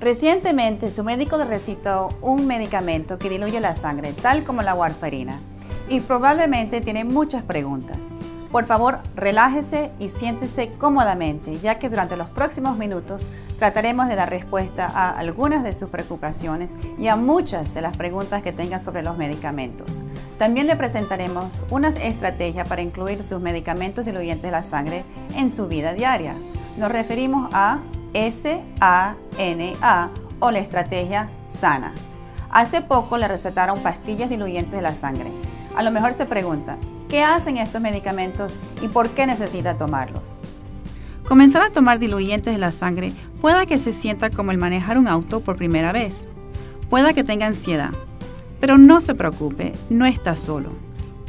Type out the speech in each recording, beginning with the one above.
Recientemente su médico le recitó un medicamento que diluye la sangre, tal como la warfarina, y probablemente tiene muchas preguntas. Por favor, relájese y siéntese cómodamente, ya que durante los próximos minutos trataremos de dar respuesta a algunas de sus preocupaciones y a muchas de las preguntas que tenga sobre los medicamentos. También le presentaremos unas estrategias para incluir sus medicamentos diluyentes de la sangre en su vida diaria. Nos referimos a SANA o la estrategia SANA. Hace poco le recetaron pastillas diluyentes de la sangre. A lo mejor se pregunta, ¿Qué hacen estos medicamentos y por qué necesita tomarlos? Comenzar a tomar diluyentes de la sangre pueda que se sienta como el manejar un auto por primera vez. Pueda que tenga ansiedad. Pero no se preocupe, no está solo.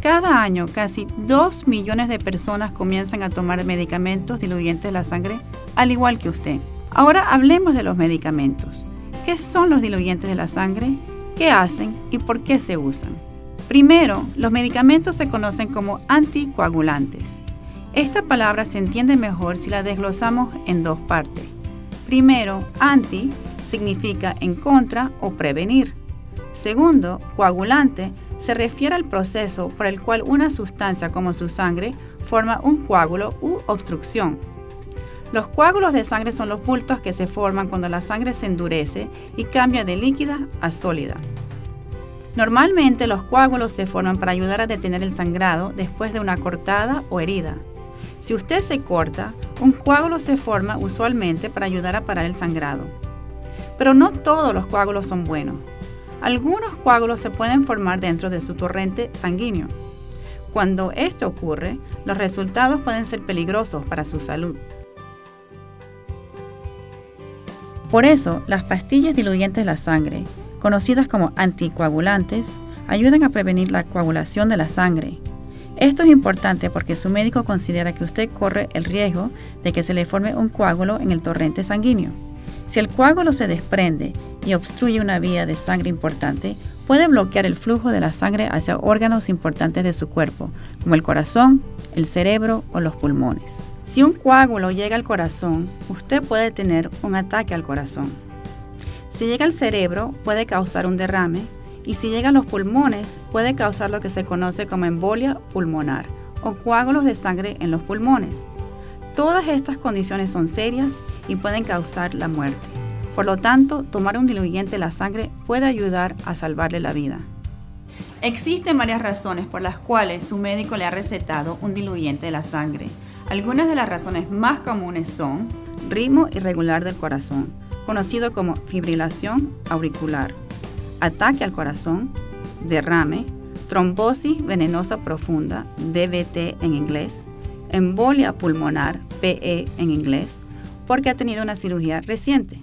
Cada año casi 2 millones de personas comienzan a tomar medicamentos diluyentes de la sangre, al igual que usted. Ahora hablemos de los medicamentos. ¿Qué son los diluyentes de la sangre? ¿Qué hacen y por qué se usan? Primero, los medicamentos se conocen como anticoagulantes. Esta palabra se entiende mejor si la desglosamos en dos partes. Primero, anti significa en contra o prevenir. Segundo, coagulante se refiere al proceso por el cual una sustancia como su sangre forma un coágulo u obstrucción. Los coágulos de sangre son los bultos que se forman cuando la sangre se endurece y cambia de líquida a sólida. Normalmente los coágulos se forman para ayudar a detener el sangrado después de una cortada o herida. Si usted se corta, un coágulo se forma usualmente para ayudar a parar el sangrado. Pero no todos los coágulos son buenos. Algunos coágulos se pueden formar dentro de su torrente sanguíneo. Cuando esto ocurre, los resultados pueden ser peligrosos para su salud. Por eso, las pastillas diluyentes de la sangre conocidas como anticoagulantes, ayudan a prevenir la coagulación de la sangre. Esto es importante porque su médico considera que usted corre el riesgo de que se le forme un coágulo en el torrente sanguíneo. Si el coágulo se desprende y obstruye una vía de sangre importante, puede bloquear el flujo de la sangre hacia órganos importantes de su cuerpo, como el corazón, el cerebro o los pulmones. Si un coágulo llega al corazón, usted puede tener un ataque al corazón. Si llega al cerebro puede causar un derrame y si llega a los pulmones puede causar lo que se conoce como embolia pulmonar o coágulos de sangre en los pulmones. Todas estas condiciones son serias y pueden causar la muerte. Por lo tanto, tomar un diluyente de la sangre puede ayudar a salvarle la vida. Existen varias razones por las cuales su médico le ha recetado un diluyente de la sangre. Algunas de las razones más comunes son ritmo irregular del corazón, conocido como fibrilación auricular, ataque al corazón, derrame, trombosis venenosa profunda, DVT en inglés, embolia pulmonar, PE en inglés, porque ha tenido una cirugía reciente.